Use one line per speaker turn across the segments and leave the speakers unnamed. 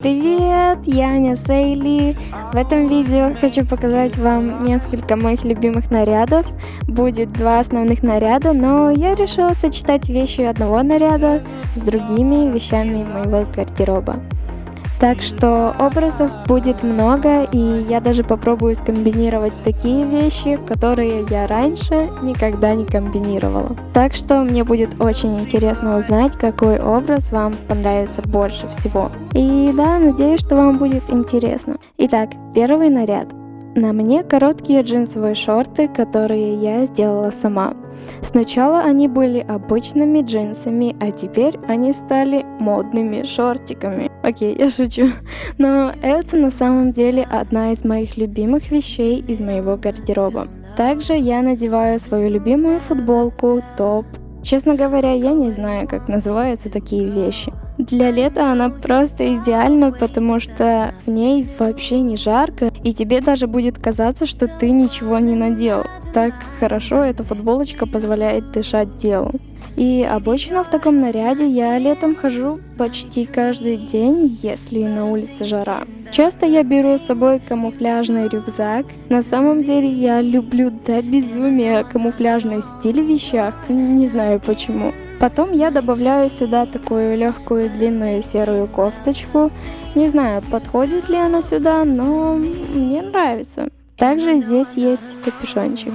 Привет, я Аня Сейли. В этом видео хочу показать вам несколько моих любимых нарядов. Будет два основных наряда, но я решила сочетать вещи одного наряда с другими вещами моего гардероба. Так что образов будет много, и я даже попробую скомбинировать такие вещи, которые я раньше никогда не комбинировала. Так что мне будет очень интересно узнать, какой образ вам понравится больше всего. И да, надеюсь, что вам будет интересно. Итак, первый наряд. На мне короткие джинсовые шорты, которые я сделала сама. Сначала они были обычными джинсами, а теперь они стали модными шортиками. Окей, я шучу. Но это на самом деле одна из моих любимых вещей из моего гардероба. Также я надеваю свою любимую футболку, топ. Честно говоря, я не знаю, как называются такие вещи. Для лета она просто идеальна, потому что в ней вообще не жарко, и тебе даже будет казаться, что ты ничего не надел. Так хорошо эта футболочка позволяет дышать делу. И обычно в таком наряде я летом хожу почти каждый день, если на улице жара. Часто я беру с собой камуфляжный рюкзак. На самом деле я люблю до безумия камуфляжный стиль в вещах, не знаю почему. Потом я добавляю сюда такую легкую длинную серую кофточку. Не знаю, подходит ли она сюда, но мне нравится. Также здесь есть капюшончик.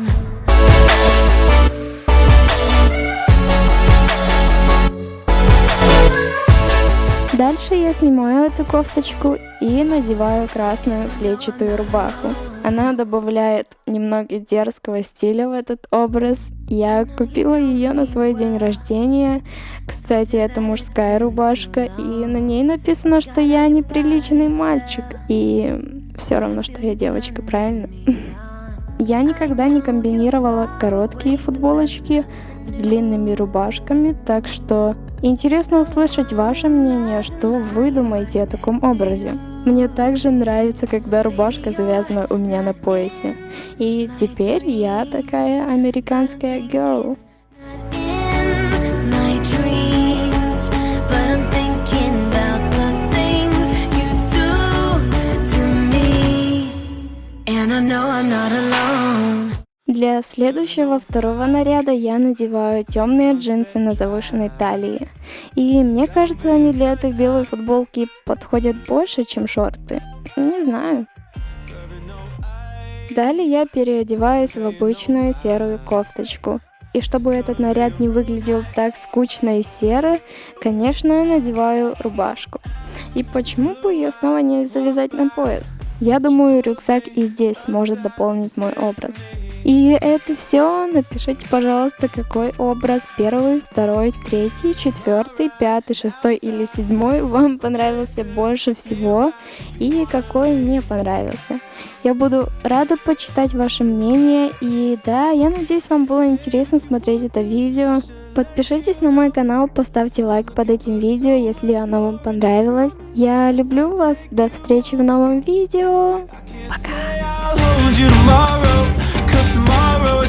Дальше я снимаю эту кофточку и надеваю красную клетчатую рубаху. Она добавляет немного дерзкого стиля в этот образ. Я купила ее на свой день рождения. Кстати, это мужская рубашка, и на ней написано, что я неприличный мальчик. И все равно, что я девочка, правильно? Я никогда не комбинировала короткие футболочки с длинными рубашками, так что интересно услышать ваше мнение, что вы думаете о таком образе. Мне также нравится, когда рубашка завязана у меня на поясе. И теперь я такая американская girl. And I know I'm not alone. Для следующего второго наряда я надеваю темные джинсы на завышенной талии. И мне кажется, они для этой белой футболки подходят больше, чем шорты. Не знаю. Далее я переодеваюсь в обычную серую кофточку. И чтобы этот наряд не выглядел так скучно и серо, конечно, надеваю рубашку. И почему бы ее снова не завязать на пояс? Я думаю, рюкзак и здесь может дополнить мой образ. И это все. Напишите, пожалуйста, какой образ первый, второй, третий, четвертый, пятый, шестой или седьмой вам понравился больше всего и какой не понравился. Я буду рада почитать ваше мнение. И да, я надеюсь, вам было интересно смотреть это видео. Подпишитесь на мой канал, поставьте лайк под этим видео, если оно вам понравилось. Я люблю вас, до встречи в новом видео. Пока! Cause tomorrow